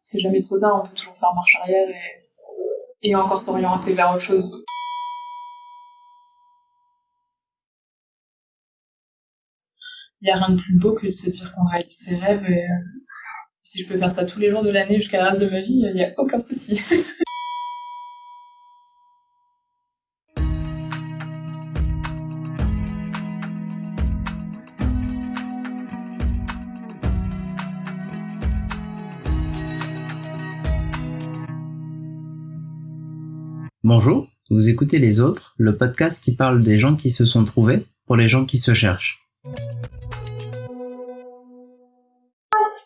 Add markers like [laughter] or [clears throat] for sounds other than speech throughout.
c'est jamais trop tard, on peut toujours faire marche arrière et, encore s'orienter vers autre chose. Il n'y a rien de plus beau que de se dire qu'on réalise ses rêves et euh, si je peux faire ça tous les jours de l'année jusqu'à la reste de ma vie, il n'y a aucun souci. [laughs] Bonjour, vous écoutez Les Autres, le podcast qui parle des gens qui se sont trouvés pour les gens qui se cherchent.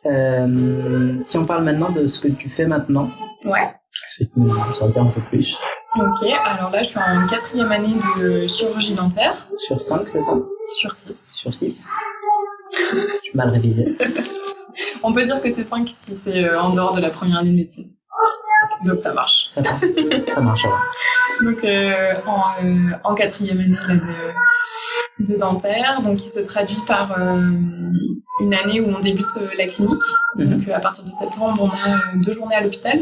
Euh, si on parle maintenant de ce que tu fais maintenant, Ouais. est-ce que tu peux nous en dire un peu plus? Ok, alors là je suis en quatrième année de chirurgie dentaire Sur 5, c'est ça? Sur 6. Sur 6 Je suis mal révisé. [laughs] On peut dire que c'est 5 si c'est euh, en dehors de la première année de médecine. Donc ça marche. Ça passe. ça marche alors. Donc euh, en, euh, en quatrième année là, de, de dentaire, donc qui se traduit par euh, une année où on débute euh, la clinique. Mhm. Donc euh, à partir de septembre, on a euh, deux journées à l'hôpital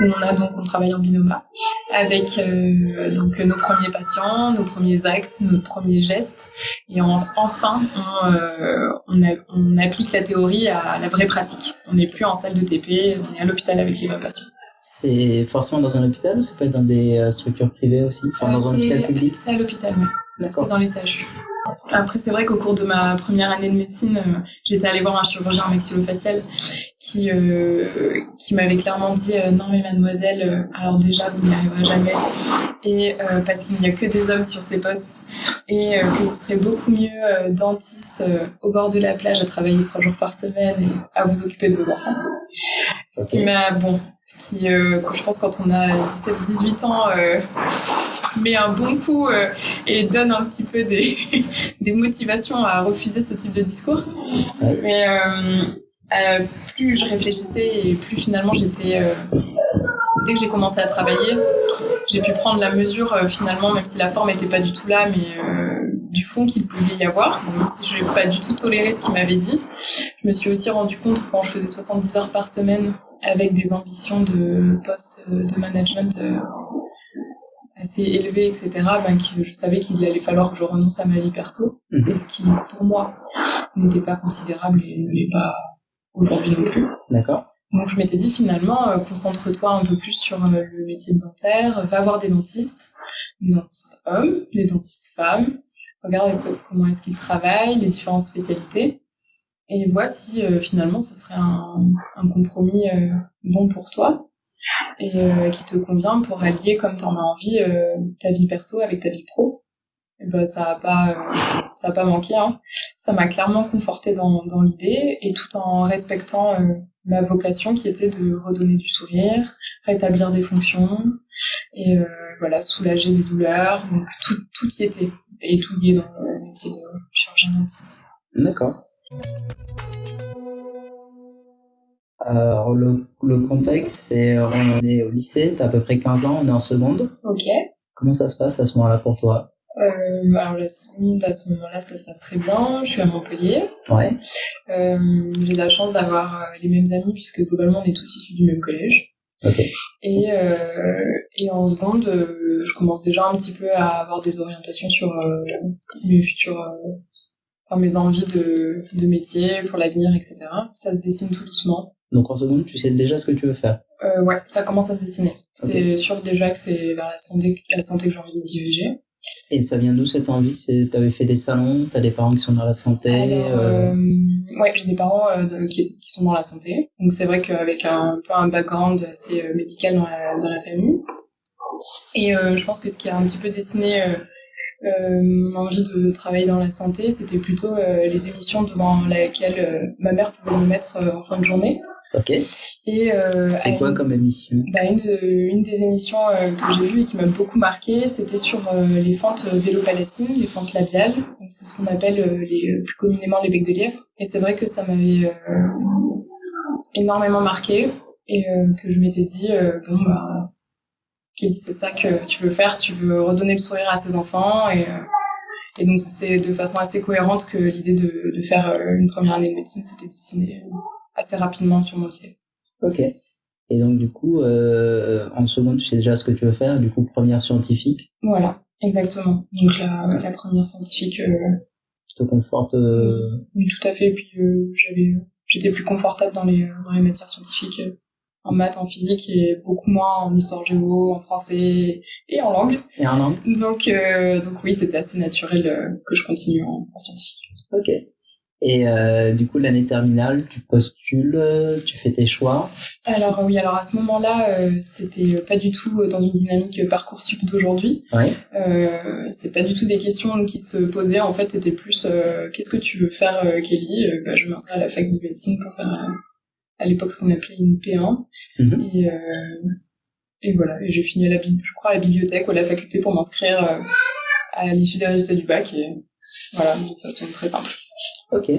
où on a donc on travaille en binôme avec euh, donc nos premiers patients, nos premiers actes, nos premiers gestes, et en- enfin on, euh, on, a- on applique la théorie à la vraie pratique. On n'est plus en salle de TP, on est à l'hôpital avec les vrais patients. C'est forcément dans un hôpital ou ça peut être dans des euh, structures privées aussi? Enfin, dans un hôpital public? C'est à l'hôpital, oui. C'est dans les CHU. Après, c'est vrai qu'au cours de ma première année de médecine, euh, j'étais allée voir un chirurgien maxillofacial qui euh, qui m'avait clairement dit euh, non mais mademoiselle, alors déjà vous n'y arriverez jamais et parce qu'il n'y a que des hommes sur ces postes et que vous serez beaucoup mieux dentiste au bord de la plage à travailler trois jours par semaine et à vous occuper de vos enfants. Ce qui m'a bon, ce qui euh, je pense quand on a 17-18 ans euh, [laughs] met un bon coup euh, et donne un petit peu des, [laughs] des motivations à refuser ce type de discours. Mais euh, euh, plus je réfléchissais et plus finalement j'étais... euh, dès que j'ai commencé à travailler, j'ai pu prendre la mesure euh, finalement, même si la forme n'était pas du tout là, mais euh, du fond qu'il pouvait y avoir. Même si je n'ai pas du tout toléré ce qu'il m'avait dit, je me suis aussi rendu compte que quand je faisais 70 heures par semaine avec des ambitions de poste euh, de management euh, assez élevées, etc., ben, que je savais qu'il allait falloir que je renonce à ma vie perso. Mhm. Et ce qui, pour moi, n'était pas considérable et ne l'est pas aujourd'hui non plus. D'accord. Donc je m'étais dit finalement, euh, concentre-toi un peu plus sur euh, le métier de dentaire, va voir des dentistes, des dentistes hommes, des dentistes femmes, regarde que- comment est-ce qu'ils travaillent, les différentes spécialités, et vois si euh, finalement ce serait un, un compromis euh, bon pour toi et euh, qui te convient pour allier comme tu en as envie ta vie perso avec ta vie pro. Et ben ça a pas ça a pas manqué hein. Ça m'a clairement conforté dans dans l'idée et tout en respectant ma vocation qui était de redonner du sourire, rétablir des fonctions et euh, voilà soulager des douleurs. Donc tout tout y était et tout y est dans le métier de chirurgien dentiste. D'accord. Alors, le, le contexte, c'est euh, on est au lycée, t'as à peu près 15 ans, on est en seconde. Ok. Comment ça se passe à ce moment-là pour toi? Euh, alors la seconde, à ce moment-là, ça se passe très bien. Je suis à Montpellier. Ouais. Euh, j'ai la chance d'avoir euh, les mêmes amis puisque globalement on est tous issus du même collège. Et, euh, et en seconde, je commence déjà un petit peu à avoir des orientations sur mes futurs, mes envies de, de métier pour l'avenir, etc. Ça se dessine tout doucement. Donc en seconde, tu sais déjà ce que tu veux faire. Euh, ouais, ça commence à se dessiner. C'est sûr déjà que c'est vers la santé, la santé que j'ai envie de me diriger. Et ça vient d'où cette envie? T'avais fait des salons, t'as des parents qui sont dans la santé. Alors, euh, euh, ouais, j'ai des parents euh, de- qui, qui sont dans la santé. Donc c'est vrai qu'avec un, peu un background assez médical dans la, dans la famille. Et je pense que ce qui a un petit peu dessiné euh, euh, mon envie de travailler dans la santé, c'était plutôt euh, les émissions devant lesquelles euh, ma mère pouvait me mettre euh, en fin de journée. Ok. Et euh, C'était quoi une- comme émission? Bah, une, une des émissions euh, que j'ai vues et qui m'a beaucoup marqué, c'était sur euh, les fentes vélopalatines, les fentes labiales. C'est ce qu'on appelle euh, les, plus communément les becs de lièvre. Et c'est vrai que ça m'avait euh, énormément marqué et euh, que je m'étais dit, euh, bon, bah, Kelly, c'est ça que tu veux faire, tu veux redonner le sourire à ses enfants. Et, euh, et donc c'est de façon assez cohérente que l'idée de, de faire euh, une première année de médecine s'était dessinée euh, assez rapidement sur mon lycée. Ok. Et donc du coup, euh, en seconde, tu sais déjà ce que tu veux faire. Du coup, première scientifique. Voilà, exactement. Donc la, la première scientifique. Euh, te conforte. Euh, oui, tout à fait. Et puis euh, j'avais, j'étais plus confortable dans les dans les matières scientifiques, en maths, en physique et beaucoup moins en histoire géo, en français et en langue. Et en langue. Donc donc oui, c'était assez naturel que je continue en, en scientifique. Ok. Et euh, du coup, l'année terminale, tu postules, tu fais tes choix. Alors oui, alors à ce moment-là, euh, c'était pas du tout dans une dynamique parcoursup d'aujourd'hui. Ouais. Euh, c'est pas du tout des questions qui se posaient. En fait, c'était plus euh, qu'est-ce que tu veux faire, Kelly? Bah, Je m'inscris à la fac de médecine pour faire à l'époque ce qu'on appelait une P1. Mhm. Et et voilà. Et j'ai fini à la je crois à la bibliothèque ou à la faculté pour m'inscrire à l'issue des résultats du bac. Et voilà, de façon très simple. Ok.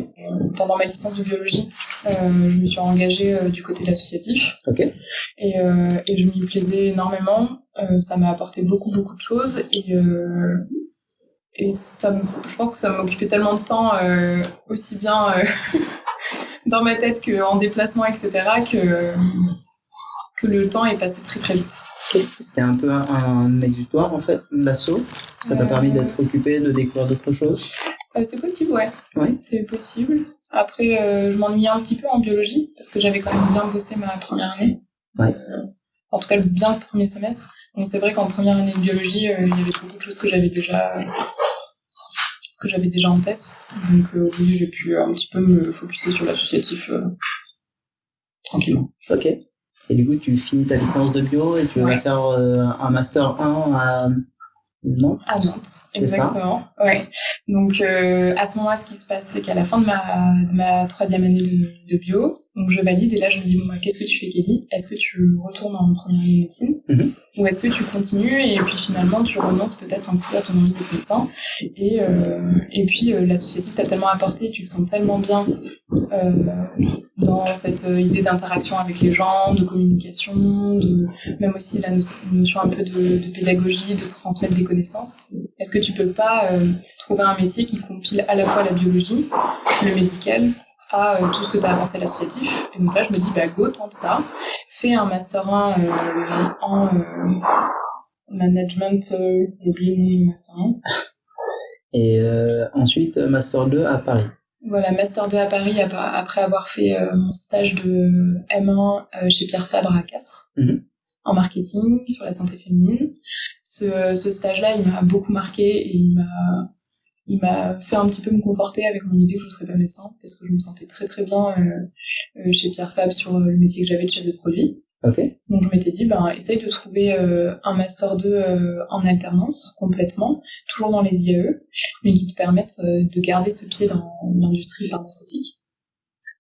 Pendant ma licence de biologie, euh, je me suis engagée euh, du côté de l'associatif. Ok. Et, euh, et je m'y plaisais énormément. Euh, ça m'a apporté beaucoup, beaucoup de choses. Et, euh, et ça, je pense que ça m'occupait tellement de temps, euh, aussi bien euh, [laughs] dans ma tête qu'en déplacement, etc., que, que le temps est passé très, très vite. C'était un peu un, un exutoire en fait, l'assaut. Ça t'a permis d'être occupé, de découvrir d'autres choses? Euh, c'est possible, ouais. Ouais. C'est possible. Après, euh, je m'ennuyais un petit peu en biologie, parce que j'avais quand même bien bossé ma première année. Ouais. Euh, en tout cas, bien le premier semestre. Donc c'est vrai qu'en première année de biologie, il y avait beaucoup de choses que j'avais déjà que j'avais déjà en tête. Donc euh, oui, j'ai pu un petit peu me focuser sur l'associatif euh, tranquillement. Ok. Et du coup, tu finis ta licence de bio et tu vas Ouais. faire euh, un master 1 à Nantes. À Nantes, ça exactement. Ouais. Donc euh, à ce moment-là, ce qui se passe, c'est qu'à la fin de ma de ma troisième année de, de bio, donc je valide et là je me dis bon bah qu'est-ce que tu fais Kelly? Est-ce que tu retournes en première année de médecine? Mhm. ou est-ce que tu continues et puis finalement tu renonces peut-être un petit peu à ton envie d'être médecin? Et euh, et puis euh, l'associatif t'a tellement apporté, tu te sens tellement bien euh, dans cette idée d'interaction avec les gens, de communication, de même aussi la no- notion un peu de, de pédagogie, de transmettre des connaissances. Est-ce que tu peux pas euh, trouver un métier qui compile à la fois la biologie, le médical, à euh, tout ce que tu as apporté à l'associatif? Et donc là, je me dis, bah go, tente ça, fais un master 1 euh, en management, j'ai master 1. Et ensuite, master 2 à Paris. Voilà, Master 2 à Paris ap- après avoir fait mon stage de M1 euh, chez Pierre Fabre à Castres Mhm. En marketing sur la santé féminine. Ce, ce stage-là, il m'a beaucoup marqué et il m'a il m'a fait un petit peu me conforter avec mon idée que je ne serais pas médecin parce que je me sentais très très bien euh, euh, chez Pierre Fabre sur euh, le métier que j'avais de chef de produit. Donc je m'étais dit, ben, essaye de trouver euh, un Master 2 euh, en alternance, complètement, toujours dans les IAE, mais qui te permettent de garder ce pied dans l'industrie pharmaceutique.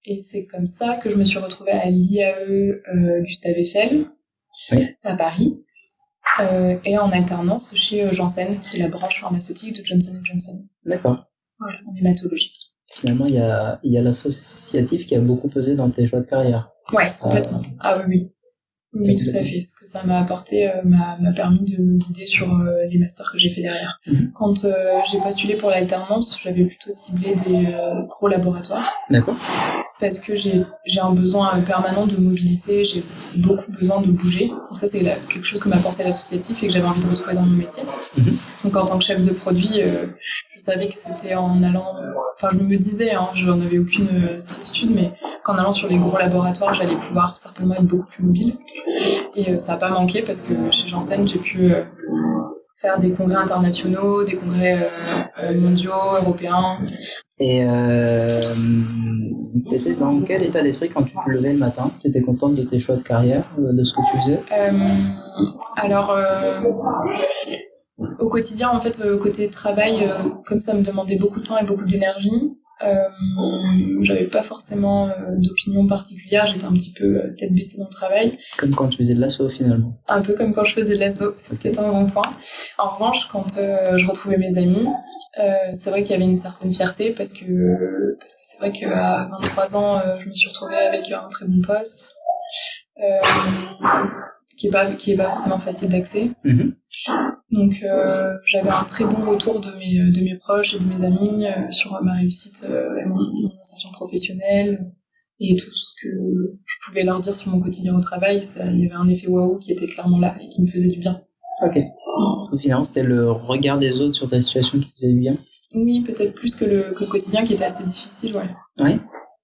Et c'est comme ça que je me suis retrouvée à l'IAE Gustave Eiffel, Oui. à Paris, euh, et en alternance chez euh, Janssen, qui est la branche pharmaceutique de Johnson Johnson, D'accord. voilà, en hématologie. Finalement, il y a, y a l'associatif qui a beaucoup pesé dans tes choix de carrière. Ouais, complètement. Ah oui, oui. Oui, tout à fait. Ce que ça m'a apporté euh, m'a permis de me guider sur euh, les masters que j'ai fait derrière. Mhm. Quand euh, j'ai postulé pour l'alternance, j'avais plutôt ciblé des gros laboratoires D'accord. parce que j'ai un besoin permanent de mobilité, j'ai beaucoup besoin de bouger. Donc ça, c'est quelque chose que m'a apporté l'associatif et que j'avais envie de retrouver dans mon métier. Mhm. Donc en tant que chef de produit, je savais que c'était en allant... Enfin, je me disais, hein, je n'en avais aucune certitude, mais qu'en allant sur les gros laboratoires, j'allais pouvoir certainement être beaucoup plus mobile. Et euh, ça n'a pas manqué parce que chez Janssen, j'ai pu euh, faire des congrès internationaux, des congrès euh, mondiaux, européens. Et euh, t'étais dans quel état d'esprit quand tu te levais le matin? Tu étais contente de tes choix de carrière, de ce que tu faisais? Euh, alors, euh, au quotidien, en fait, côté travail, comme ça me demandait beaucoup de temps et beaucoup d'énergie, euh, j'avais pas forcément euh, d'opinion particulière. J'étais un petit peu euh, tête baissée dans le travail, Comme quand tu faisais de l'assaut finalement. un peu comme quand je faisais de l'assaut. C'était un bon point. En revanche, quand euh, je retrouvais mes amis, euh, c'est vrai qu'il y avait une certaine fierté parce que parce que c'est vrai qu'à 23 ans, je me suis retrouvée avec un très bon poste. Qui est pas qui est pas forcément facile d'accès Mhm. donc euh, j'avais un très bon retour de mes de mes proches et de mes amis euh, sur ma réussite euh, et mon, mon insertion professionnelle et tout ce que je pouvais leur dire sur mon quotidien au travail, ça, il y avait un effet waouh qui était clairement là et qui me faisait du bien. Ok. Finalement, c'était le regard des autres sur ta situation qui faisait du bien? Oui, peut-être plus que le, que le quotidien qui était assez difficile, ouais. Ouais.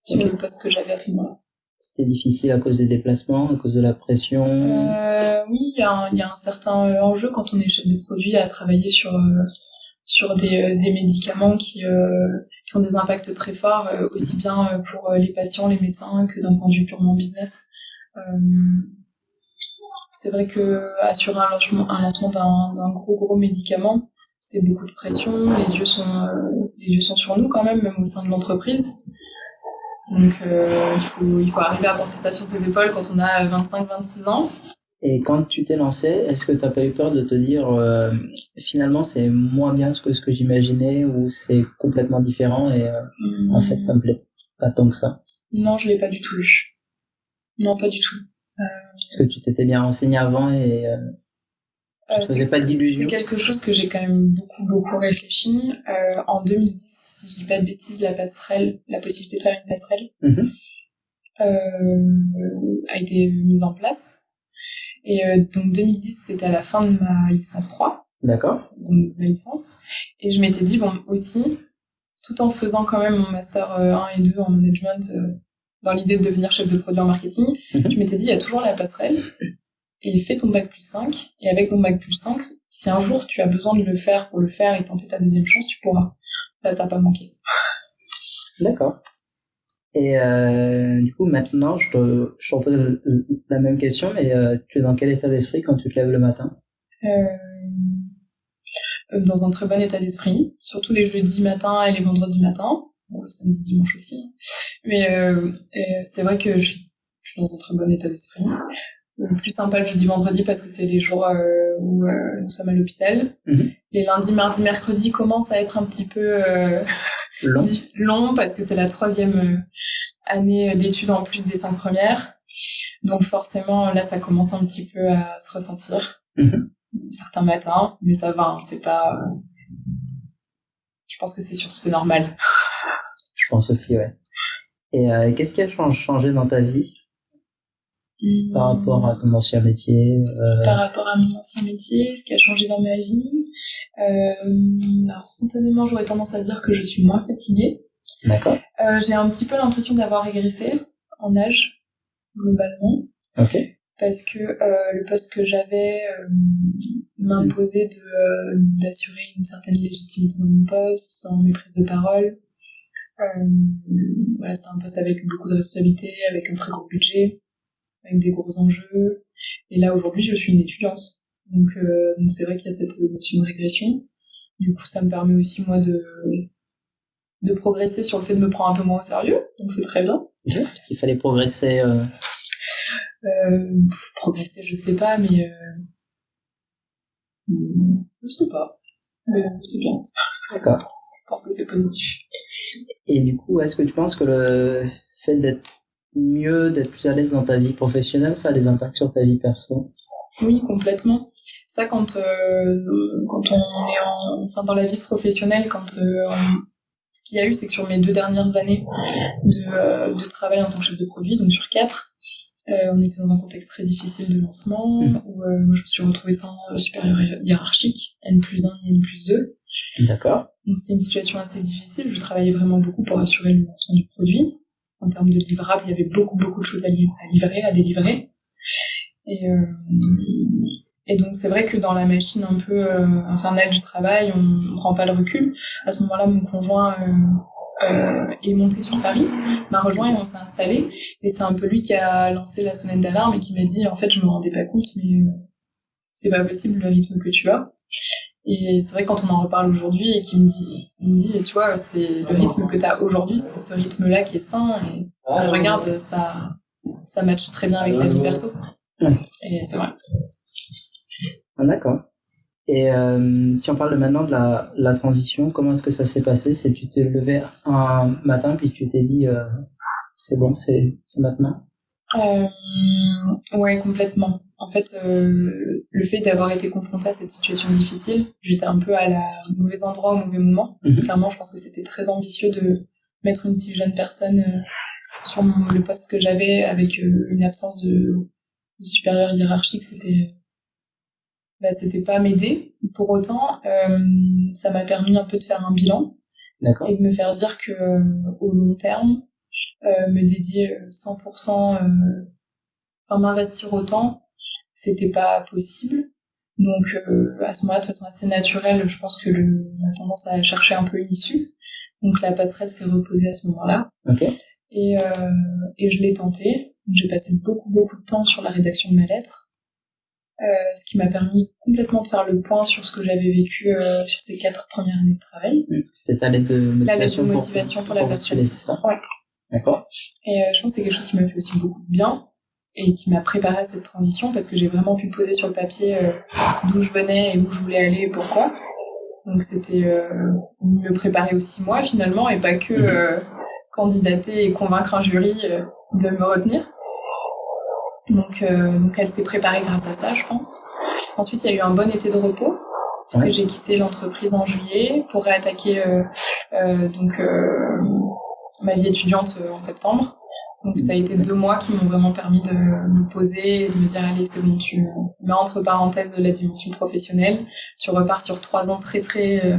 Sur le poste que j'avais à ce moment-là. C'était difficile à cause des déplacements, à cause de la pression. Euh, oui, il y, a un- certain euh, enjeu quand on est chef de produit à travailler sur euh, sur des, euh, des médicaments qui, qui ont des impacts très forts, aussi bien pour les patients, les médecins, que d'un point de vue purement business. C'est vrai que assurer un lancement, lancement d'un gros gros médicament, c'est beaucoup de pression. Les yeux sont les yeux sont sur nous quand même, même au sein de l'entreprise. Donc euh, il faut il faut arriver à porter ça sur ses épaules quand on a 25-26 ans. Et quand tu t'es lancé, est-ce que t'as pas eu peur de te dire euh, finalement c'est moins bien que ce que j'imaginais ou c'est complètement différent et euh, en fait ça me plaît pas tant que ça? Non, je l'ai pas du tout eu. Non, pas du tout. Est-ce que tu t'étais bien renseigné avant et euh, faisais c'est- pas d'illusions C'est quelque chose que j'ai quand même beaucoup, beaucoup réfléchi. Euh, en 2010, si je dis pas de bêtises, la passerelle, la possibilité de faire une passerelle, Mhm. euh, a été mise en place. Et donc 2010, c'était à la fin de ma licence 3, D'accord. donc ma licence. Et je m'étais dit, bon, aussi, tout en faisant quand même mon master euh, 1 et 2 en management, dans l'idée de devenir chef de produit en marketing, Mhm. je m'étais dit, il y a toujours la passerelle. Et fais ton bac plus 5. Et avec ton bac plus 5, si un jour tu as besoin de le faire pour le faire et tenter ta deuxième chance, tu pourras. Là, ça n'a pas manqué. D'accord. Et euh, du coup, maintenant, je te, je te le- la même question, mais euh, tu es dans quel état d'esprit quand tu te lèves le matin? Euh, euh, dans un très bon état d'esprit, surtout les jeudis matins et les vendredis matins, bon, le samedi dimanche aussi. Mais euh, euh, c'est vrai que je suis, je suis dans un très bon état d'esprit. Le plus sympa le jeudi vendredi parce que c'est les jours euh, où euh, nous sommes à l'hôpital. Mhm. Les lundis, mardi, mercredi commencent à être un petit peu euh, Long. parce que c'est la troisième euh, année d'études en plus des cinq premières. Donc forcément, là, ça commence un petit peu à se ressentir. Mhm. Certains matins, mais ça va, hein, c'est pas... Je pense que c'est surtout c'est normal. Je pense aussi, ouais. Et qu'est-ce qui a chang- changé dans ta vie? Par rapport à ton ancien métier euh, Par rapport à mon ancien métier, ce qui a changé dans ma vie. Euh, alors spontanément, j'aurais tendance à dire que je suis moins fatiguée. D'accord. Euh, J'ai un petit peu l'impression d'avoir régressé en âge, globalement. Ok. parce que le poste que j'avais m'imposait de d'assurer une certaine légitimité dans mon poste, dans mes prises de parole. Voilà, c'est un poste avec beaucoup de responsabilités, avec un très gros budget, avec des gros enjeux. Et là aujourd'hui, je suis une étudiante, donc euh, c'est vrai qu'il y a cette notion de régression. Du coup, ça me permet aussi moi de de progresser sur le fait de me prendre un peu moins au sérieux, donc c'est très bien. Parce qu'il fallait progresser. euh, Euh, progresser, je sais pas, mais euh... je sais pas. Mais c'est bien. D'accord. Je pense que c'est positif. Et du coup, est-ce que tu penses que le fait d'être mieux, d'être plus à l'aise dans ta vie professionnelle, ça a des impacts sur ta vie perso? Oui, complètement. Ça, quand euh, quand on est en, enfin dans la vie professionnelle, quand euh, on- ce qu'il y a eu, c'est que sur mes deux dernières années de, euh, de travail en tant que chef de produit, donc sur quatre, on était dans un contexte très difficile de lancement, Mhm. où moi je me suis retrouvée sans supérieur hiérarchique, N plus 1 ni N plus 2. D'accord. Donc c'était une situation assez difficile. Je travaillais vraiment beaucoup pour assurer le lancement du produit. En termes de livrables, il y avait beaucoup beaucoup de choses à, li- à livrer, à délivrer. Et, euh, et donc c'est vrai que dans la machine un peu euh, infernale du travail, on ne prend pas le recul. À ce moment-là, mon conjoint euh, est monté sur Paris, m'a rejoint et on s'est installé. Et c'est un peu lui qui a lancé la sonnette d'alarme et qui m'a dit en fait je me rendais pas compte, mais c'est pas possible le rythme que tu as. Et c'est vrai que quand on en reparle aujourd'hui et qu'il me dit, il me dit, tu vois, c'est le rythme que tu as aujourd'hui, c'est ce rythme-là qui est sain. Et bah, regarde, ça, ça matche très bien avec la vie perso. Ouais. Et c'est vrai. Ah, D'accord. Et euh, si on parle maintenant de la, la transition, comment est-ce que ça s'est passé? C'est tu t'es levé un matin puis tu t'es dit euh, c'est bon, c'est c'est maintenant? Euh, ouais, complètement. En fait, euh, le fait d'avoir été confrontée à cette situation difficile, j'étais un peu à la au mauvais endroit au mauvais moment. Mhm. Clairement, je pense que c'était très ambitieux de mettre une si jeune personne euh, sur le poste que j'avais avec une absence de, de supérieur hiérarchique, c'était bah, c'était pas m'aider. Pour autant, ça m'a permis un peu de faire un bilan et de me faire dire que au long terme, me dédier 100%, enfin m'investir autant, c'était pas possible. Donc à ce moment-là, de façon assez naturelle, je pense que le, on a tendance à chercher un peu une issue. Donc la passerelle s'est reposée à ce moment-là. Et, euh, et je l'ai tenté. J'ai passé beaucoup beaucoup de temps sur la rédaction de ma lettre, euh, ce qui m'a permis complètement de faire le point sur ce que j'avais vécu euh, sur ces quatre premières années de travail. C'était ta lettre de motivation, la lettre de motivation pour, la passerelle. c'est ça? Ouais. D'accord. Et euh, je pense que c'est quelque chose qui m'a fait aussi beaucoup de bien et qui m'a préparé à cette transition parce que j'ai vraiment pu poser sur le papier euh, d'où je venais et où je voulais aller et pourquoi. Donc c'était euh, me préparer aussi moi finalement et pas que mhm. euh, candidater et convaincre un jury euh, de me retenir. Donc, donc elle s'est préparée grâce à ça, je pense. Ensuite, il y a eu un bon été de repos puisque j'ai quitté l'entreprise en juillet pour réattaquer donc ma vie étudiante en septembre. Donc ça a été deux mois qui m'ont vraiment permis de me poser et de me dire allez c'est bon tu mets entre parenthèses la dimension professionnelle, tu repars sur trois ans très très euh,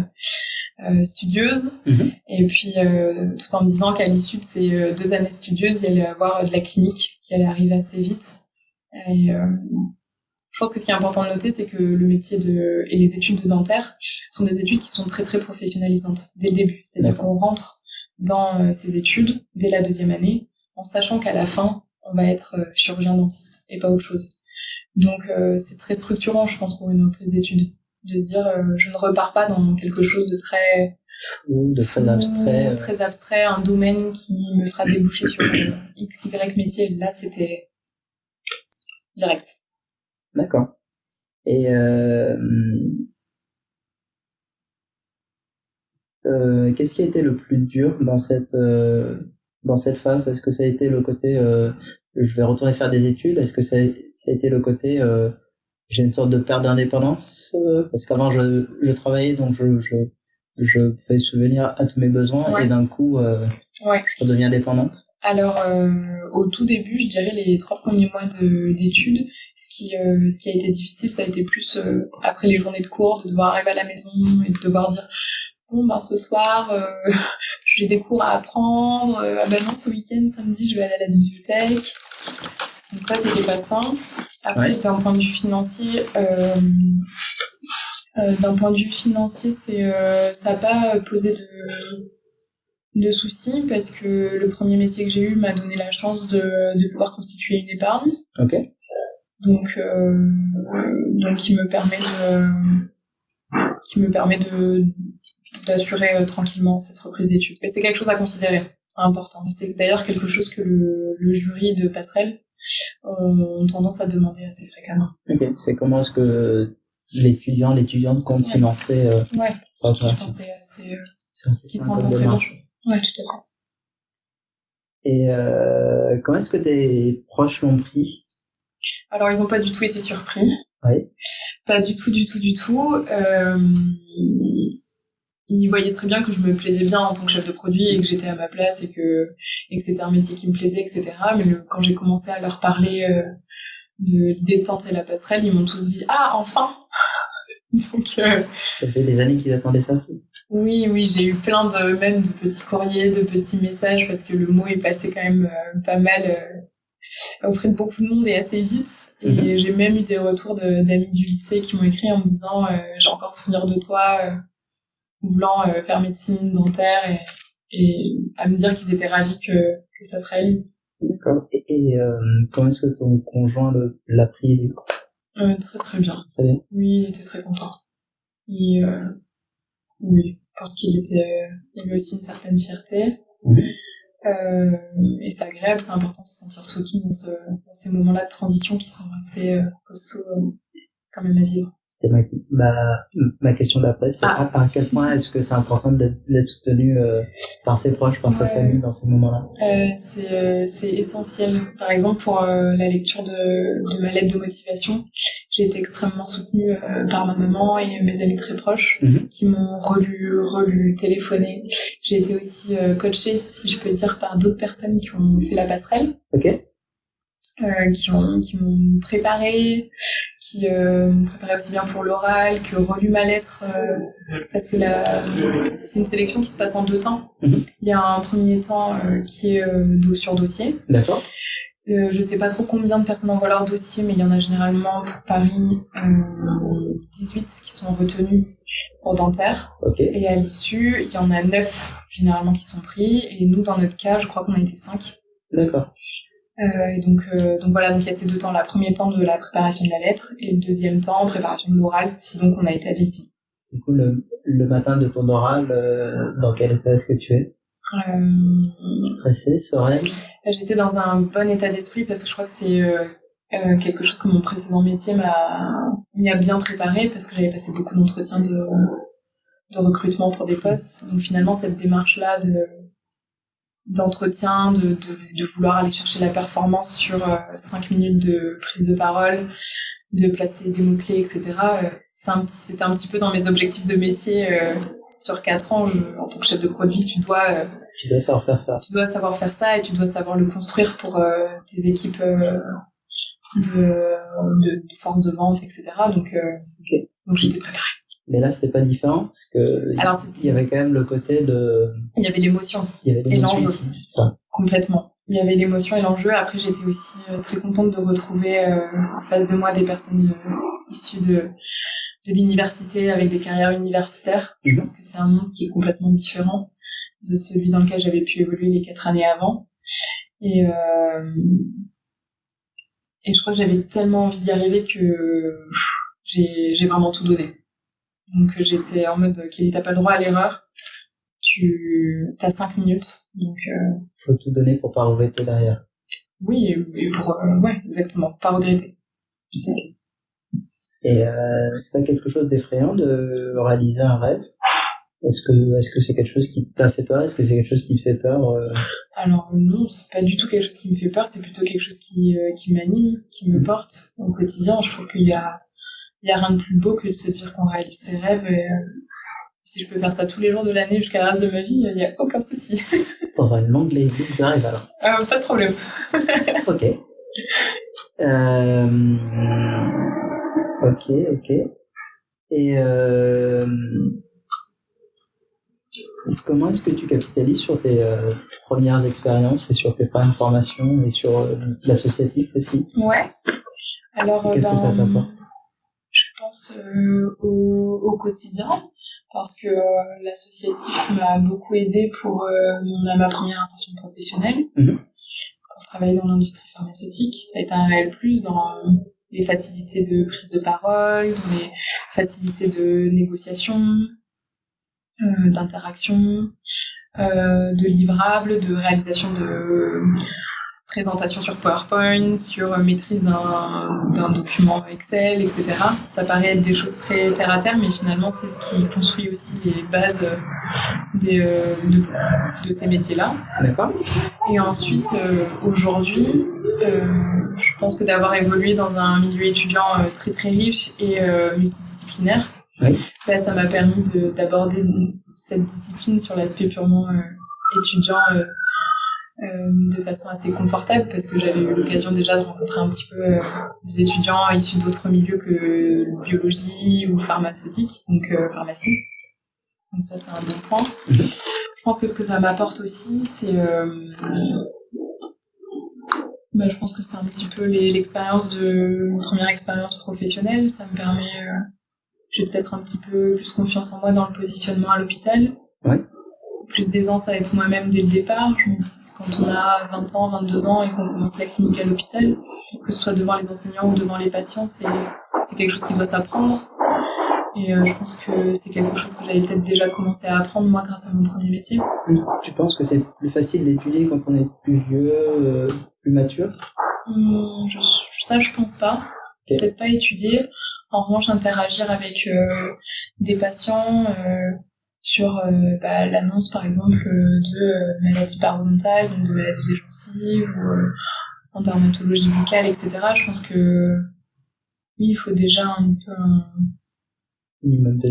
euh studieuses mhm. et puis euh, tout en me disant qu'à l'issue de ces euh, deux années studieuses il y allait avoir de la clinique qui allait arriver assez vite. Et, je pense que ce qui est important de noter c'est que le métier de et les études de dentaire sont des études qui sont très très professionnalisantes dès le début, c'est-à-dire qu'on rentre dans ces études dès la deuxième année en sachant qu'à la fin, on va être euh, chirurgien dentiste et pas autre chose. Donc euh, c'est très structurant, je pense, pour une reprise d'études, de se dire euh, je ne repars pas dans quelque chose de très de très abstrait, très abstrait, un domaine qui me fera déboucher sur x y métier. Là, c'était direct. D'accord. Et qu'est-ce qui a été le plus dur dans cette dans cette phase Est-ce que ça a été le côté euh, je vais retourner faire des études Est-ce que ça a, ça a, été le côté euh, j'ai une sorte de perte d'indépendance euh, Parce qu'avant je, je travaillais donc je, je, je pouvais souvenir à tous mes besoins et d'un coup ouais. je redeviens dépendante. Alors au tout début, je dirais les trois premiers mois d'études, ce qui euh, ce qui a été difficile, ça a été plus après les journées de cours, de devoir arriver à la maison et de devoir dire bon ben ce soir euh, [laughs] j'ai des cours à apprendre euh, ah ben non ce week-end samedi je vais aller à la bibliothèque. Donc ça c'était pas simple après d'un point de vue financier euh, euh, d'un point de vue financier c'est ça n'a pas posé de de soucis parce que le premier métier que j'ai eu m'a donné la chance de, de pouvoir constituer une épargne. Ok. Donc donc qui me permet de qui me permet de d'assurer euh, tranquillement cette reprise d'études. Et c'est quelque chose à considérer, c'est important. C'est d'ailleurs quelque chose que le, le, jury de passerelle ont tendance à demander assez fréquemment. Ok, c'est comment est-ce que l'étudiant, l'étudiante compte ouais. financer euh, ouais. sa Je pense c'est assez, euh, ce qui s'entend très bien. Ouais, tout à fait. Et euh, comment est-ce que tes proches l'ont pris? Alors, ils n'ont pas du tout été surpris. Oui. Pas du tout, du tout, du tout. Euh, ils voyaient très bien que je me plaisais bien en tant que chef de produit et que j'étais à ma place et que, et que c'était un métier qui me plaisait, etc. Mais le, quand j'ai commencé à leur parler euh, de l'idée de tenter la passerelle, ils m'ont tous dit ah enfin. [laughs] Donc euh, ça faisait des années qu'ils attendaient ça aussi. Oui, oui, j'ai eu plein de même de petits courriers, de petits messages parce que le mot est passé quand même euh, pas mal auprès de beaucoup de monde et assez vite. Et mm-hmm. j'ai même eu des retours d'amis du lycée qui m'ont écrit en me disant j'ai encore souvenir de toi voulant euh, faire médecine dentaire et, et à me dire qu'ils étaient ravis que, que ça se réalise. D'accord. Et, et euh, comment est-ce que ton conjoint l'a pris euh, Très très bien. Très bien. Oui, il était très content. Il, euh, oui, je pense qu'il était, euh, il avait aussi une certaine fierté. Mmh. Euh, et c'est agréable, c'est important de se sentir soutenu dans, ce, dans ces moments-là de transition qui sont assez costauds vivre. C'était ma, ma, ma question d'après, c'est Ah. à, à quel point est-ce que c'est important d'être soutenu euh, par ses proches, par sa famille dans ces moments-là? Euh, c'est euh, c'est essentiel. Par exemple, pour la lecture de, de ma lettre de motivation, j'ai été extrêmement soutenue par ma maman et mes amis très proches Mhm. qui m'ont relu, relu, téléphoné. J'ai été aussi coachée, si je peux dire, par d'autres personnes qui ont fait la passerelle. Ok euh, qui ont qui m'ont préparé, qui euh, m'ont préparé aussi bien pour l'oral que relu ma lettre euh, parce que c'est une sélection qui se passe en deux temps. Mhm. Il y a un premier temps euh, qui est sur dossier. D'accord je sais pas trop combien de personnes envoient leur dossier, mais il y en a généralement pour Paris euh, 18 qui sont retenus pour dentaire. Ok. Et à l'issue, il y en a 9 généralement qui sont pris. Et nous, dans notre cas, je crois qu'on a été 5. D'accord. Euh, et donc, euh, donc voilà, donc il y a ces deux temps. Le premier temps de la préparation de la lettre et le deuxième temps, préparation de l'oral, si donc on a été admis. Du coup, le, le matin de ton oral, euh, dans quel état est-ce que tu es? Euh, Stressé, sereine? J'étais dans un bon état d'esprit parce que je crois que c'est euh, quelque chose que mon précédent métier m'a mis à bien préparer parce que j'avais passé beaucoup d'entretiens de, de recrutement pour des postes. Donc finalement, cette démarche-là de d'entretien, de, de, de vouloir aller chercher la performance sur euh, cinq minutes de prise de parole, de placer des mots-clés, etc. euh, c'est un petit- C'était un petit peu dans mes objectifs de métier. euh, sur quatre ans, je- en tant que chef de produit, tu dois euh, Tu dois savoir faire ça. tu dois savoir faire ça et tu dois savoir le construire pour euh, tes équipes euh, de, de, de force de vente, etc. Donc, euh, Ok. donc j'étais préparée. Mais là, c'était pas différent parce que Alors, il y avait quand même le côté de, il y avait l'émotion, il y avait Et l'enjeu. C'est ça. complètement. Il y avait l'émotion et l'enjeu. Après, j'étais aussi euh, très contente de retrouver euh, en face de moi des personnes euh, issues de, de l'université avec des carrières universitaires. Je Mhm. pense que c'est un monde qui est complètement différent de celui dans lequel j'avais pu évoluer les quatre années avant. Et, euh, et je crois que j'avais tellement envie d'y arriver que j'ai j'ai vraiment tout donné. Donc j'étais en mode, Kelly, t'as pas le droit à l'erreur. Tu as cinq minutes. Donc euh, Faut tout donner pour pas regretter derrière. oui, et- pour euh, ouais, exactement, pas regretter. Et euh, c'est pas quelque chose d'effrayant de réaliser un rêve? Est-ce que est-ce que c'est quelque chose qui t'a fait peur? Est-ce que c'est quelque chose qui te fait peur euh, Alors non, c'est pas du tout quelque chose qui me fait peur, c'est plutôt quelque chose qui, euh, qui m'anime, qui me porte au quotidien. Je trouve qu'il y a, il y a rien de plus beau que de se dire qu'on réalise ses rêves. Et, euh, si je peux faire ça tous les jours de l'année jusqu'à le reste de ma vie, il y a aucun souci. Pour avoir une longue liste de rêves alors. Euh, pas de problème. [laughs] Ok. Euh... Ok, ok. Et euh... comment est-ce que tu capitalises sur tes premières expériences et sur tes premières formations et sur l'associatif aussi? Ouais. Alors, Qu'est-ce que ça t'apporte? Pense euh, au, au quotidien parce que euh, l'associatif m'a beaucoup aidé pour euh, mon- ma première insertion professionnelle, Mhm. pour travailler dans l'industrie pharmaceutique. Ça a été un réel plus dans les facilités de prise de parole, dans les facilités de négociation, euh, d'interaction, euh, de livrables, de réalisation de présentation sur PowerPoint, sur euh, maîtrise d'un document Excel, etc. Ça paraît être des choses très terre à terre, mais finalement c'est ce qui construit aussi les bases euh, des, euh, de, de ces métiers-là. D'accord Et ensuite, aujourd'hui, je pense que d'avoir évolué dans un milieu étudiant très très riche et multidisciplinaire, Oui. bah, ça m'a permis de- d'aborder cette discipline sur l'aspect purement étudiant de façon assez confortable parce que j'avais eu l'occasion déjà de rencontrer un petit peu euh, des étudiants issus d'autres milieux que biologie ou pharmaceutique, donc euh, pharmacie. Donc ça c'est un bon point. [laughs] Je pense que ce que ça m'apporte aussi, c'est euh, bah, je pense que c'est un petit peu l'expérience de une première expérience professionnelle. Ça me permet, euh, j'ai peut-être un petit peu plus confiance en moi dans le positionnement à l'hôpital. Ouais. Plus d'aisance à être moi-même dès le départ. Je me dis, c'est quand on a 20 ans, 22 ans et qu'on commence la clinique à l'hôpital, que ce soit devant les enseignants ou devant les patients, c'est quelque chose qui doit s'apprendre. Et euh, je pense que c'est quelque chose que j'avais peut-être déjà commencé à apprendre moi grâce à mon premier métier. Tu penses que c'est plus facile d'étudier quand on est plus vieux, euh, plus mature? Hum, je, ça, je pense pas. Peut-être pas étudier. En revanche, interagir avec des patients sur bah, l'annonce, par exemple, de maladies parodontales, donc de maladies des gencives, ou en dermatologie buccale, etc. Je pense que oui, il faut déjà un peu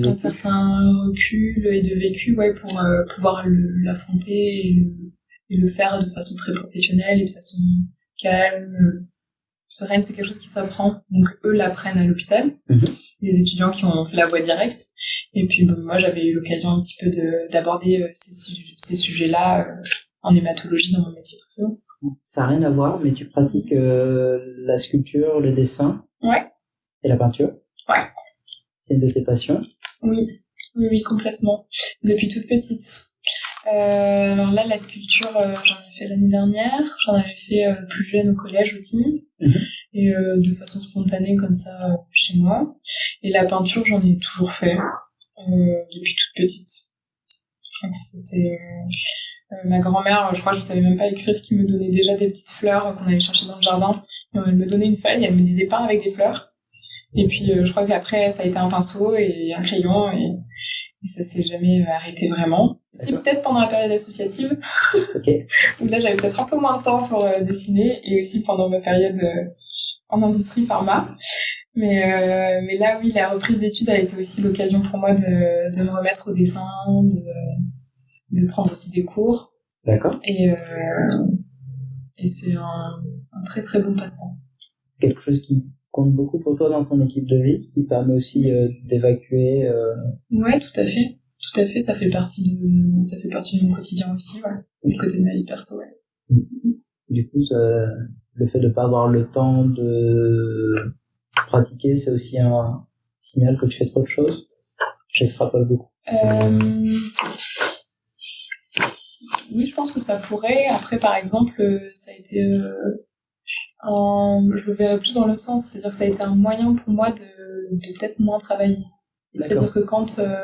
un, certain recul et de vécu ouais, pour pouvoir l'affronter et, et, le faire de façon très professionnelle et de façon calme, sereine, c'est quelque chose qui s'apprend. Donc eux l'apprennent à l'hôpital, mhm. Les étudiants qui ont fait la voie directe. Et puis moi j'avais eu l'occasion un petit peu d'aborder euh, ces, ces sujets-là euh, en hématologie dans mon métier précédent. Ça n'a rien à voir, mais tu pratiques euh, la sculpture, le dessin. Ouais. Et la peinture. Ouais. C'est une de tes passions. Oui, oui, oui, complètement. Depuis toute petite. Euh, alors là, la sculpture, euh, j'en ai fait l'année dernière. J'en avais fait plus jeune au collège aussi. Mhm. Et de façon spontanée comme ça chez moi. Et la peinture, j'en ai toujours fait. depuis toute petite. Je crois que c'était... ma grand-mère, je crois que je savais même pas écrire, qui me donnait déjà des petites fleurs qu'on allait chercher dans le jardin. elle me donnait une feuille, elle me disait pas avec des fleurs. Et puis je crois qu'après ça a été un pinceau et un crayon et et ça s'est jamais arrêté vraiment. Si peut-être pendant la période associative, [laughs] okay. où là j'avais peut-être un peu moins de temps pour euh, dessiner, et aussi pendant ma période euh, en industrie pharma. Mais euh, mais là oui, la reprise d'études a été aussi l'occasion pour moi de, de me remettre au dessin, de de prendre aussi des cours. D'accord. Et et c'est un, un très très bon passe-temps. Quelque chose qui compte beaucoup pour toi dans ton équipe de vie, qui permet aussi euh, d'évacuer. Euh... Ouais, tout à fait, tout à fait. Ça fait partie de, ça fait partie de mon quotidien aussi, ouais. Du côté de ma vie perso, ouais. Du coup, le fait de pas avoir le temps de pratiquer, c'est aussi un signal que tu fais trop de choses. J'extrapole beaucoup. Euh... Oui, je pense que ça pourrait. Après, par exemple, ça a été euh, je le verrais plus dans l'autre sens, c'est-à-dire que ça a été un moyen pour moi de, de peut-être moins travailler. C'est-à-dire que quand euh,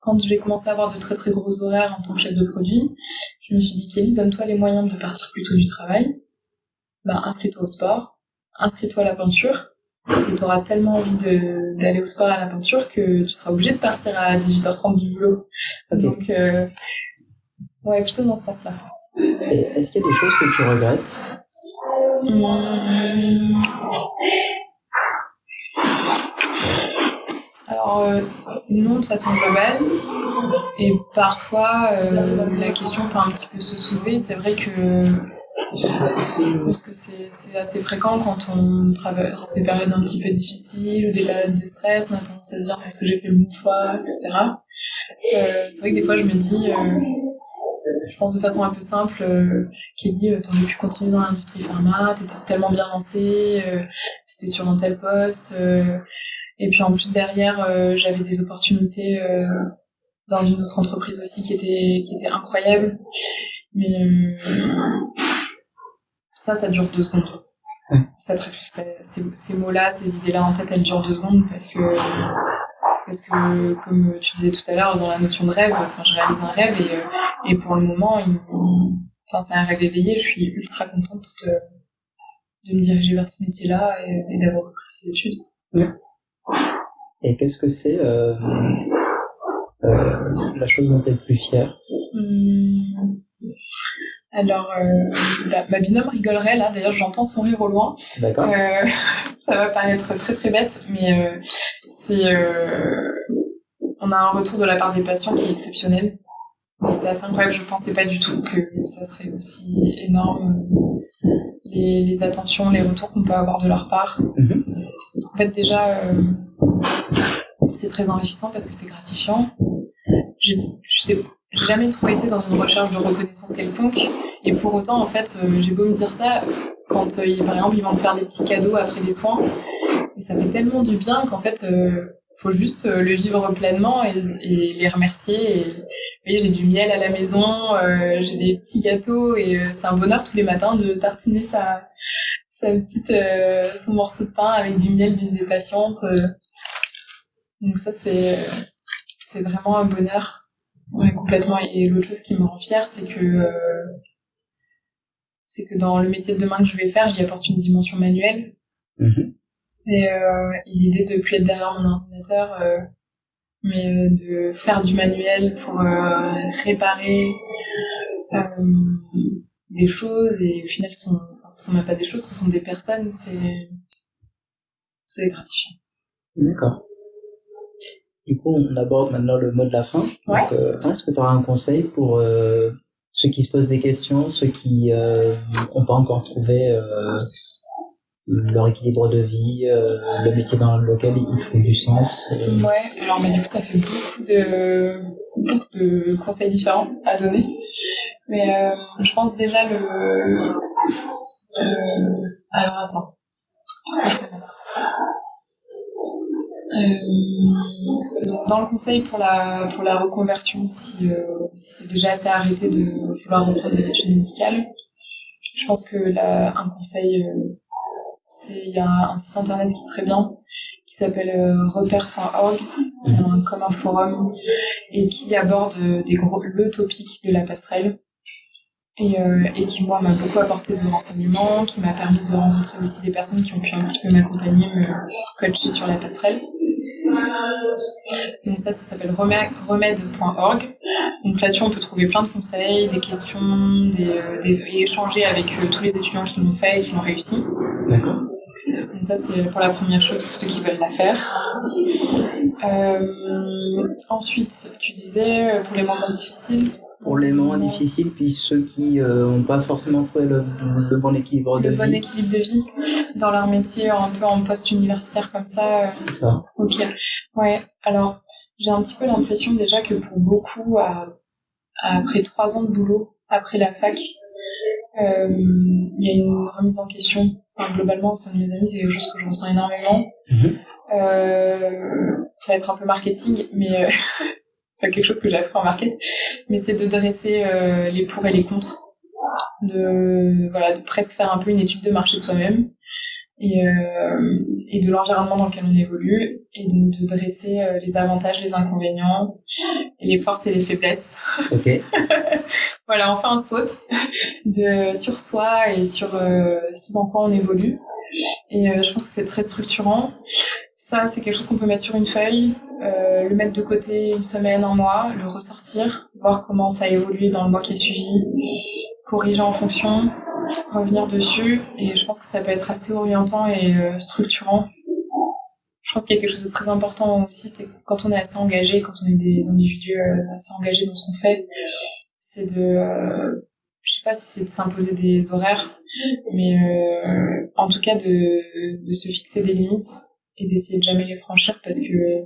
quand j'ai commencé à avoir de très très gros horaires en tant que chef de produit, je me suis dit Kelly, donne-toi les moyens de partir plus tôt du travail. Ben inscris-toi au sport, inscris-toi à la peinture, et tu auras tellement envie d'aller au sport à la peinture que tu seras obligé de partir à 18h30 du boulot. Donc euh, ouais, plutôt dans ce sens-là. Est-ce qu'il y a des choses que tu regrettes? Hum. Alors, euh, non de façon globale. Et parfois, euh, la question peut un petit peu se soulever. C'est vrai que parce que c'est assez fréquent quand on traverse des périodes un petit peu difficiles ou des périodes de stress, on a tendance à se dire est-ce que j'ai fait le bon choix, etc. Euh, c'est vrai que des fois je me dis je pense de façon un peu simple, euh, Kelly, euh, t'aurais pu continuer dans l'industrie pharma, t'étais tellement bien lancée, euh, t'étais sur un tel poste, euh, et puis en plus derrière, euh, j'avais des opportunités dans une autre entreprise aussi qui était qui était incroyable, mais ça, ça dure deux secondes. Ça, ces, ces mots-là, ces idées-là en tête, elles durent deux secondes parce que parce que comme tu disais tout à l'heure dans la notion de rêve, enfin je réalise un rêve et, euh, et pour le moment, il, enfin c'est un rêve éveillé. Je suis ultra contente de, de me diriger vers ce métier-là et, d'avoir repris ces études. Et qu'est-ce que c'est euh, euh, la chose dont tu es le plus fière? Hum, alors, euh, bah, ma binôme rigolerait là. D'ailleurs, j'entends son rire au loin. D'accord. Euh, [laughs] ça va paraître très très bête, mais euh, c'est on a un retour de la part des patients qui est exceptionnel. Et c'est assez incroyable. Je pensais pas du tout que ça serait aussi énorme. Les, les attentions, les retours qu'on peut avoir de leur part. Mhm. En fait, déjà, c'est très enrichissant parce que c'est gratifiant. J'ai jamais trop été dans une recherche de reconnaissance quelconque. Et pour autant, en fait, euh, j'ai beau me dire ça, quand euh, par exemple ils vont me faire des petits cadeaux après des soins, et ça fait tellement du bien qu'en fait, euh, faut juste euh, le vivre pleinement et, les remercier. Et, voyez, j'ai du miel à la maison, euh, j'ai des petits gâteaux et c'est un bonheur tous les matins de tartiner sa, sa petite, son morceau de pain avec du miel d'une des patientes. Donc ça, c'est, c'est vraiment un bonheur. Ouais, complètement. Et l'autre chose qui me rend fière, c'est que c'est que dans le métier de demain que je vais faire, j'y apporte une dimension manuelle. Mhm. Et, euh, et l'idée de plus être derrière mon ordinateur, euh, mais euh, de faire du manuel pour euh, réparer euh, des choses et au final ce sont, enfin, ce sont même pas des choses, ce sont des personnes, c'est c'est gratifiant. D'accord. Du coup, on aborde maintenant le mot de la fin. Ouais. Euh, est-ce que tu auras un conseil pour euh, ceux qui se posent des questions, ceux qui n'ont pas encore trouvé euh, leur équilibre de vie, euh, le métier dans lequel ils trouvent du sens euh, Ouais, alors mais du coup ça fait beaucoup de beaucoup de conseils différents à donner. Mais euh, je pense déjà le euh, alors attends. Je commence? Euh, dans le conseil pour la pour la reconversion, si, euh, si c'est déjà assez arrêté de vouloir reprendre des études médicales, je pense que là un conseil euh, c'est il y a un, site internet qui est très bien qui s'appelle euh, repère.org, qui est un, comme un forum et qui aborde le topic de la passerelle et, et qui moi m'a beaucoup apporté de renseignements, qui m'a permis de rencontrer aussi des personnes qui ont pu un petit peu m'accompagner, me coacher sur la passerelle. Donc ça, ça s'appelle remè- remède.org. Donc là-dessus, on peut trouver plein de conseils, des questions, des, euh, des- et échanger avec euh, tous les étudiants qui l'ont fait et qui l'ont réussi. D'accord. Donc ça, c'est pour la première chose pour ceux qui veulent la faire. Euh, ensuite, tu disais, pour les moments difficiles. Pour les moments difficiles, puis ceux qui n'ont pas forcément trouvé le, le bon équilibre de Le bon vie. équilibre de vie dans leur métier, un peu en post-universitaire comme ça. euh, C'est ça. Ok. Ouais. Alors, j'ai un petit peu l'impression déjà que pour beaucoup, à- après trois ans de boulot, après la fac, euh, il y a une remise en question. Enfin, globalement, au sein de mes amis, c'est quelque chose que je ressens énormément. Mhm. Euh, ça va être un peu marketing, mais euh, [laughs] c'est quelque chose que j'ai appris en market. Mais c'est de dresser euh, les pour et les contre, de voilà, de presque faire un peu une étude de marché de soi-même et, euh, et de l'environnement dans lequel on évolue, et donc de dresser euh, les avantages, les inconvénients, et les forces et les faiblesses. Ok. [laughs] Voilà, on fait un saut de sur soi et sur ce dans quoi on évolue. Et je pense que c'est très structurant. C'est quelque chose qu'on peut mettre sur une feuille, euh, le mettre de côté une semaine, un mois, le ressortir, voir comment ça a évolué dans le mois qui a suivi, corriger en fonction, revenir dessus. Et je pense que ça peut être assez orientant et euh, structurant. Je pense qu'il y a quelque chose de très important aussi, c'est quand on est assez engagé, quand on est des individus euh, assez engagés dans ce qu'on fait, c'est de, euh, je sais pas si c'est de s'imposer des horaires, mais en tout cas de se fixer des limites et d'essayer de jamais les franchir parce que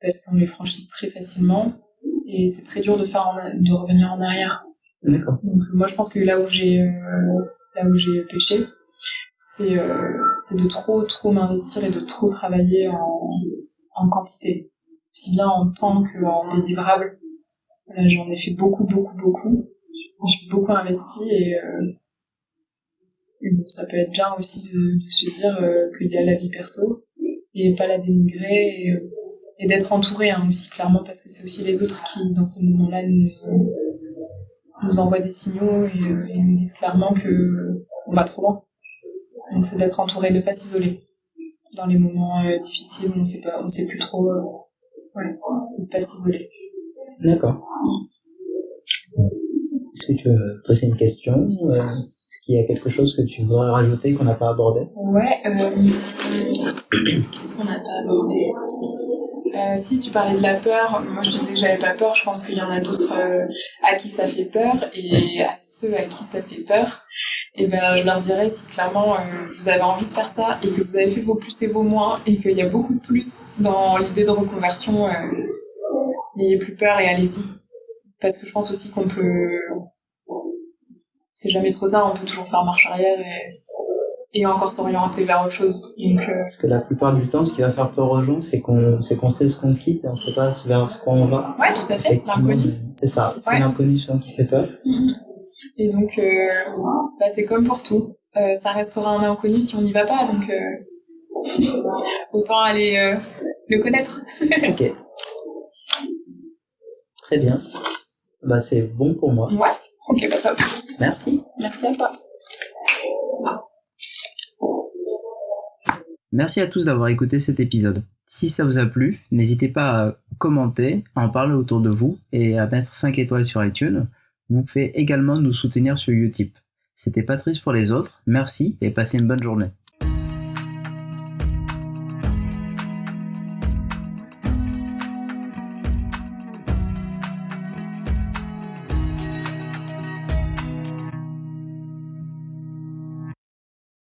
parce qu'on les franchit très facilement et c'est très dur de faire en- de revenir en arrière. Donc moi je pense que là où j'ai euh, là où j'ai péché, c'est euh, c'est de trop trop m'investir et de trop travailler en, en quantité, aussi bien en temps qu'en délivrable. Voilà, j'en ai fait beaucoup beaucoup beaucoup. Je suis beaucoup investi et, euh, et bon, ça peut être bien aussi de, de se dire euh, qu'il y a la vie perso et pas la dénigrer et, d'être entouré hein, aussi clairement parce que c'est aussi les autres qui dans ces moments-là nous, envoient des signaux et, euh, et nous disent clairement que on va trop loin. Donc c'est d'être entouré, de pas s'isoler dans les moments euh, difficiles où on sait pas, on sait plus trop. euh, ouais, c'est de pas s'isoler. D'accord. Est-ce que tu veux poser une question euh, Est-ce qu'il y a quelque chose que tu voudrais rajouter qu'on n'a pas abordé? Ouais. Euh, [clears throat] Qu'est-ce qu'on n'a pas abordé? Euh, Si tu parlais de la peur, moi je te disais que j'avais pas peur. Je pense qu'il y en a d'autres euh, à qui ça fait peur et à ceux à qui ça fait peur. Et ben je leur dirais si clairement vous avez envie de faire ça et que vous avez fait vos plus et vos moins et qu'il y a beaucoup de plus dans l'idée de reconversion, n'ayez plus peur et allez-y. Parce que je pense aussi qu'on peut, c'est jamais trop tard, on peut toujours faire marche arrière et, et encore s'orienter vers autre chose. Donc, euh, Parce que la plupart du temps, ce qui va faire peur aux gens, c'est qu'on c'est qu'on sait ce qu'on quitte et on sait pas vers ce qu'on va. ouais, tout à fait, l'inconnu. C'est ça, c'est Ouais. l'inconnu qui fait peur. Mhm. Et donc, euh, bah, c'est comme pour tout. Euh, ça restera un inconnu si on n'y va pas, donc [laughs] autant aller le connaître. [laughs] ok. Très bien. Bah c'est bon pour moi. Ouais, ok, bah top. Merci. Merci à toi. Merci à tous d'avoir écouté cet épisode. Si ça vous a plu, n'hésitez pas à commenter, à en parler autour de vous et à mettre 5 étoiles sur iTunes. Vous pouvez également nous soutenir sur Utip. C'était Patrice pour les autres, merci et passez une bonne journée.